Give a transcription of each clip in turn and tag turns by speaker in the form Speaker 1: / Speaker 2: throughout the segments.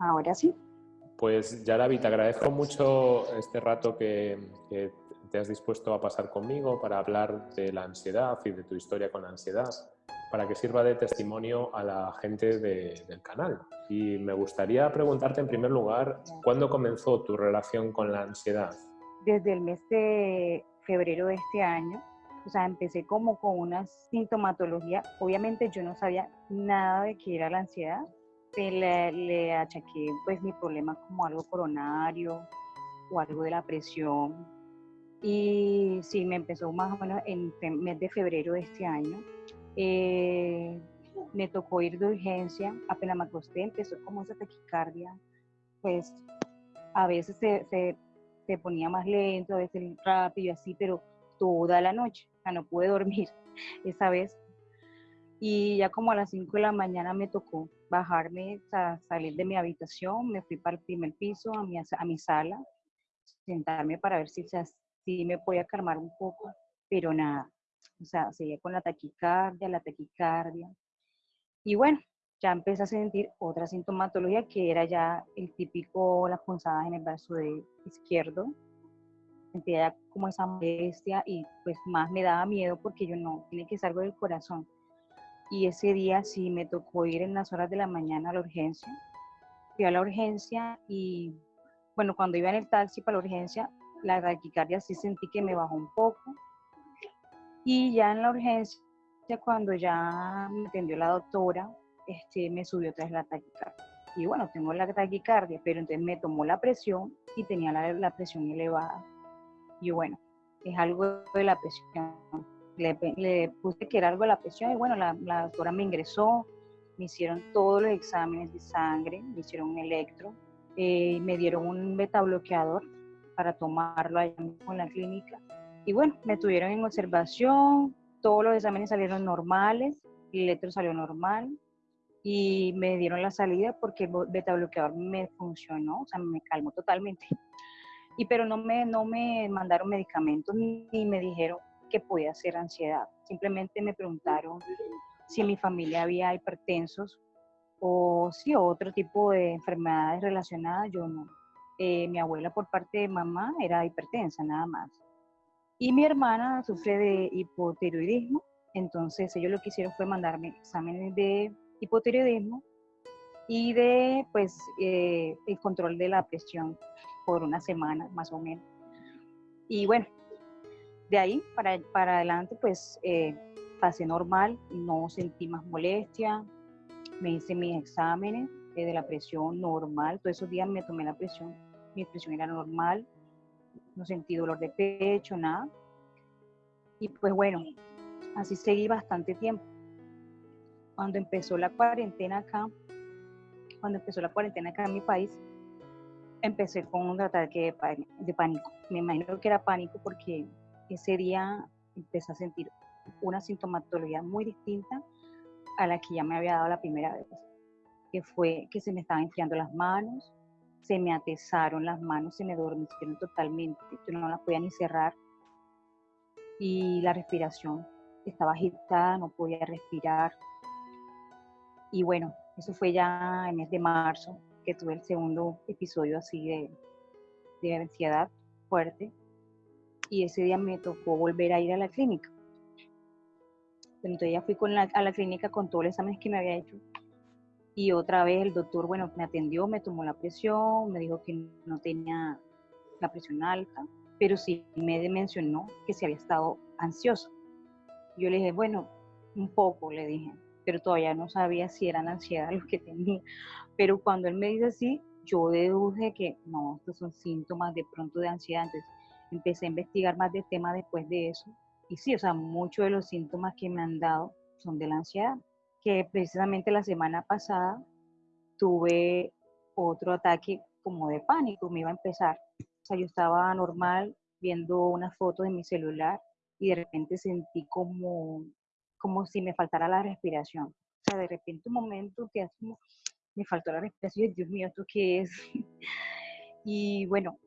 Speaker 1: Ahora sí.
Speaker 2: Pues Yaravi, te agradezco mucho este rato que, te has dispuesto a pasar conmigo para hablar de la ansiedad y de tu historia con la ansiedad, para que sirva de testimonio a la gente del canal. Y me gustaría preguntarte en primer lugar, ¿cuándo comenzó tu relación con la ansiedad?
Speaker 1: Desde el mes de febrero de este año, o sea, empecé como con una sintomatología. Obviamente yo no sabía nada de qué era la ansiedad. Le, le achaqué pues mi problema como algo coronario o algo de la presión. Y sí, me empezó más o menos en el mes de febrero de este año. Eh, me tocó ir de urgencia, apenas me acosté, empezó como esa taquicardia, pues a veces se, se, se ponía más lento, a veces rápido, así, pero toda la noche no pude dormir esa vez. Y ya como a las 5 de la mañana me tocó bajarme, a salir de mi habitación, me fui para el primer piso, a mi, a mi sala, sentarme para ver si, si me podía calmar un poco, pero nada, o sea, seguía con la taquicardia, la taquicardia. Y bueno, ya empecé a sentir otra sintomatología que era ya el típico, las punzadas en el brazo de izquierdo, sentía como esa molestia y pues más me daba miedo porque yo no, tiene que ser algo del corazón. Y ese día sí me tocó ir en las horas de la mañana a la urgencia. Fui a la urgencia y bueno, cuando iba en el taxi para la urgencia, la taquicardia sí sentí que me bajó un poco. Y ya en la urgencia, cuando ya me atendió la doctora, este, me subió otra vez la taquicardia. Y bueno, tengo la taquicardia, pero entonces me tomó la presión y tenía la, la presión elevada. Y bueno, es algo de la presión. Le, puse que era algo de la presión y bueno, la, doctora me ingresó, me hicieron todos los exámenes de sangre, me hicieron un electro, eh, me dieron un beta bloqueador para tomarlo allá en la clínica. Y bueno, me tuvieron en observación, todos los exámenes salieron normales, el electro salió normal y me dieron la salida porque el beta bloqueador me funcionó, o sea, me calmó totalmente y pero no me, no me mandaron medicamentos ni, me dijeron que podía ser ansiedad. Simplemente me preguntaron si mi familia había hipertensos o si otro tipo de enfermedades relacionadas, yo no. Eh, mi abuela por parte de mamá era hipertensa, nada más. Y mi hermana sufre de hipotiroidismo, entonces ellos lo que hicieron fue mandarme exámenes de hipotiroidismo y de pues eh, el control de la presión por una semana más o menos. Y bueno, de ahí para, para adelante pues eh, pasé normal, no sentí más molestia, me hice mis exámenes de la presión normal, todos esos días me tomé la presión, mi presión era normal, no sentí dolor de pecho, nada. Y pues bueno, así seguí bastante tiempo. Cuando empezó la cuarentena acá, cuando empezó la cuarentena acá en mi país, empecé con un ataque de pánico. Me imagino que era pánico porque ese día empecé a sentir una sintomatología muy distinta a la que ya me había dado la primera vez, que fue que se me estaban enfriando las manos, se me atesaron las manos, se me dormicieron totalmente, yo no las podía ni cerrar y la respiración estaba agitada, no podía respirar. Y bueno, eso fue ya en el mes de marzo, que tuve el segundo episodio así de, de ansiedad fuerte. Y ese día me tocó volver a ir a la clínica. Entonces ya fui con la, a la clínica con todos los exámenes que me había hecho. Y otra vez el doctor, bueno, me atendió, me tomó la presión, me dijo que no tenía la presión alta, pero sí me mencionó que se había estado ansioso. Yo le dije, bueno, un poco, le dije, pero todavía no sabía si eran ansiedad los que tenía. Pero cuando él me dice así, yo deduje que no, estos son síntomas de pronto de ansiedad. Entonces empecé a investigar más del tema después de eso. Y sí, o sea, muchos de los síntomas que me han dado son de la ansiedad. Que precisamente la semana pasada tuve otro ataque como de pánico, me iba a empezar. O sea, yo estaba normal viendo una foto de mi celular y de repente sentí como como si me faltara la respiración. O sea, de repente un momento que me faltó la respiración, Dios mío, ¿esto qué es? y bueno,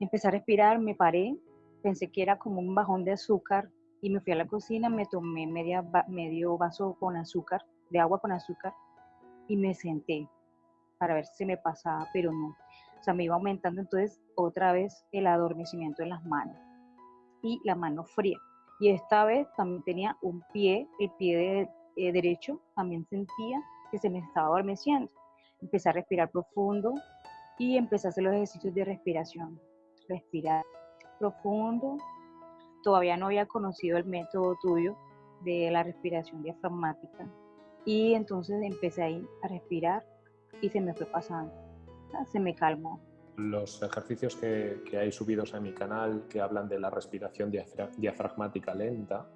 Speaker 1: empecé a respirar, me paré, pensé que era como un bajón de azúcar y me fui a la cocina, me tomé medio vaso con azúcar, de agua con azúcar y me senté para ver si me pasaba, pero no. O sea, me iba aumentando entonces otra vez el adormecimiento en las manos y la mano fría. Y esta vez también tenía un pie, el pie eh, derecho, también sentía que se me estaba adormeciendo. Empecé a respirar profundo y empecé a hacer los ejercicios de respiración. Respirar profundo. Todavía no había conocido el método tuyo de la respiración diafragmática. Y entonces empecé ahí a respirar y se me fue pasando. Se me calmó.
Speaker 2: Los ejercicios que, que hay subidos a mi canal que hablan de la respiración diafragmática lenta,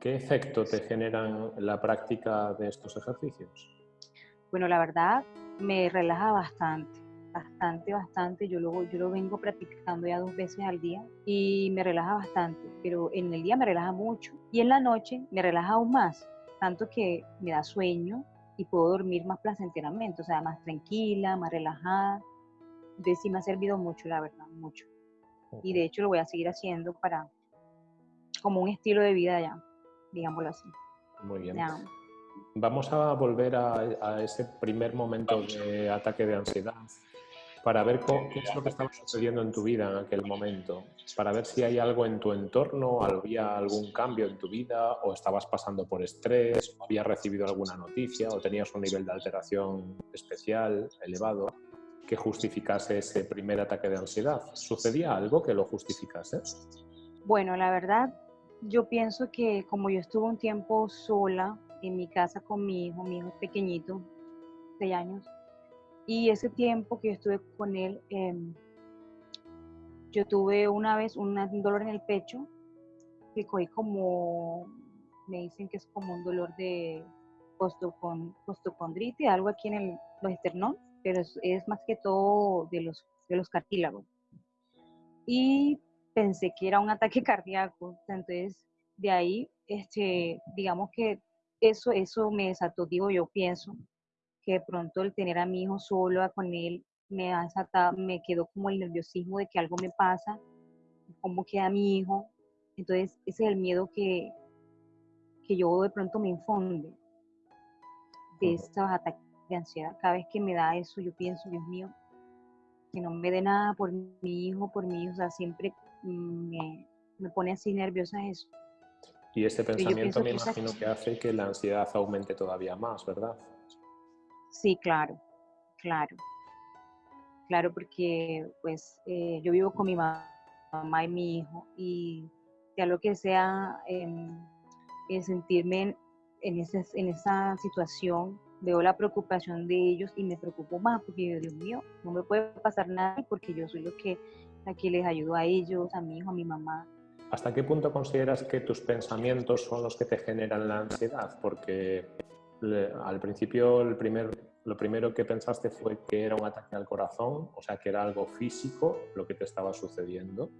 Speaker 2: ¿qué efecto te generan la práctica de estos ejercicios?
Speaker 1: Bueno, la verdad me relaja bastante, bastante, bastante. Yo lo, yo lo vengo practicando ya dos veces al día y me relaja bastante, pero en el día me relaja mucho y en la noche me relaja aún más, tanto que me da sueño y puedo dormir más placenteramente, o sea, más tranquila, más relajada. Entonces sí me ha servido mucho, la verdad, mucho. Y de hecho lo voy a seguir haciendo para, como un estilo de vida ya, digámoslo así.
Speaker 2: Muy bien. Vamos a volver a, ese primer momento de ataque de ansiedad para ver qué es lo que estaba sucediendo en tu vida en aquel momento, para ver si hay algo en tu entorno, había algún cambio en tu vida, o estabas pasando por estrés, o habías recibido alguna noticia, o tenías un nivel de alteración especial, elevado, que justificase ese primer ataque de ansiedad. ¿Sucedía algo que lo justificase?
Speaker 1: Bueno, la verdad, yo pienso que como yo estuve un tiempo sola, en mi casa con mi hijo, mi hijo pequeñito, seis años, y ese tiempo que yo estuve con él, em, yo tuve una vez un dolor en el pecho, que cogí como, me dicen que es como un dolor de costocondritis, algo aquí en el, esternón, pero es, es, más que todo de los, de los cartílagos. Y pensé que era un ataque cardíaco, entonces de ahí, este, digamos que eso, eso me desató, digo, yo pienso que de pronto el tener a mi hijo solo con él me ha desatado, me quedó como el nerviosismo de que algo me pasa, cómo queda mi hijo. Entonces, ese es el miedo que, que yo de pronto me infunde de estos ataques de ansiedad. Cada vez que me da eso, yo pienso, Dios mío, que no me dé nada por mi hijo, por mi hijo, o sea, siempre me, me pone así nerviosa eso.
Speaker 2: Y ese pensamiento me imagino que hace que la ansiedad aumente todavía más, ¿verdad?
Speaker 1: Sí, claro, claro. Claro, porque pues eh, yo vivo con mi mamá y mi hijo y ya lo que sea em, sentirme en, esa situación, veo la preocupación de ellos y me preocupo más porque, Dios mío, no me puede pasar nada porque yo soy lo que les ayudo a ellos, a mi hijo, a mi mamá.
Speaker 2: ¿Hasta qué punto consideras que tus pensamientos son los que te generan la ansiedad? Porque al principio lo primero que pensaste fue que era un ataque al corazón, o sea, que era algo físico lo que te estaba sucediendo.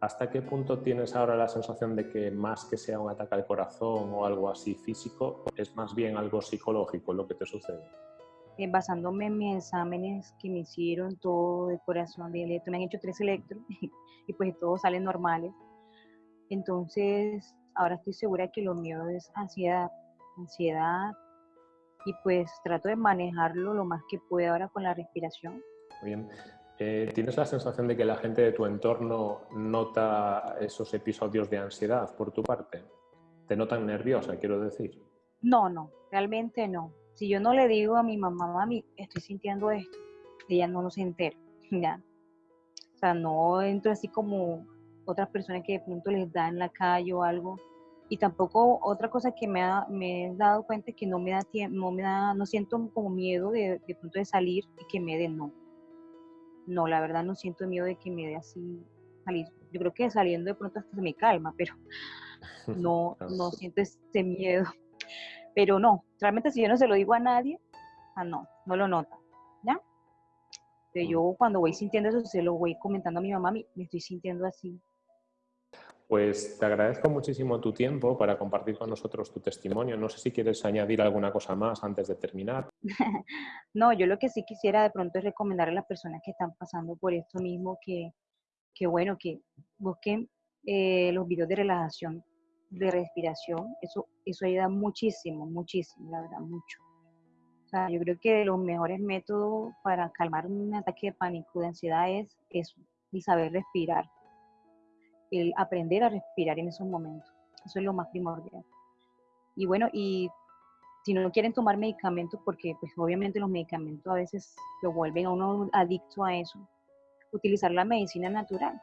Speaker 2: ¿Hasta qué punto tienes ahora la sensación de que más que sea un ataque al corazón o algo así físico, es más bien algo psicológico lo que te sucede?
Speaker 1: Eh, basándome en mis exámenes que me hicieron, todo de corazón, de me han hecho tres electros y pues todos salen normales entonces, ahora estoy segura que lo mío es ansiedad, ansiedad, y pues trato de manejarlo lo más que pueda ahora con la respiración.
Speaker 2: Muy bien. Eh, ¿Tienes la sensación de que la gente de tu entorno nota esos episodios de ansiedad por tu parte? ¿Te notan nerviosa, quiero decir?
Speaker 1: No, no, realmente no. Si yo no le digo a mi mamá, mami, estoy sintiendo esto, ella no lo se entera, ¿ya? O sea, no entro así como otras personas que de pronto les da en la calle o algo. Y tampoco otra cosa que me, ha, me he dado cuenta que no me da tiempo, no me da, no siento como miedo de, de pronto de salir y que me den no. No, la verdad no siento miedo de que me dé así salir. Yo creo que saliendo de pronto hasta se me calma, pero no, no siento ese miedo. Pero no, realmente si yo no se lo digo a nadie, ah, no, no lo nota. ¿Ya? Pero yo cuando voy sintiendo eso, se lo voy comentando a mi mamá, me estoy sintiendo así.
Speaker 2: Pues te agradezco muchísimo tu tiempo para compartir con nosotros tu testimonio. No sé si quieres añadir alguna cosa más antes de terminar.
Speaker 1: no, yo lo que sí quisiera de pronto es recomendar a las personas que están pasando por esto mismo que, que bueno, que busquen eh, los videos de relajación, de respiración. Eso, eso ayuda muchísimo, muchísimo, la verdad, mucho. yo creo que los mejores métodos para calmar un ataque de pánico, de ansiedad, es, saber respirar, el aprender a respirar en esos momentos. Eso es lo más primordial. Y bueno, y si no quieren tomar medicamentos, porque pues obviamente los medicamentos a veces lo vuelven a uno adicto a eso, utilizar la medicina natural.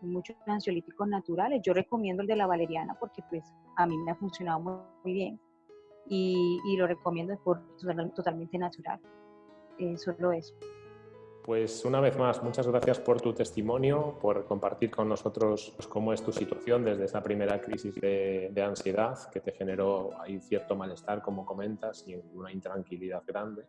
Speaker 1: muchos ansiolíticos naturales. Yo recomiendo el de la valeriana porque pues a mí me ha funcionado muy bien y, lo recomiendo por totalmente natural. Eh, solo eso.
Speaker 2: Pues una vez más, muchas gracias por tu testimonio, por compartir con nosotros cómo es tu situación desde esa primera crisis de, de, ansiedad que te generó ahí cierto malestar, como comentas, y una intranquilidad grande.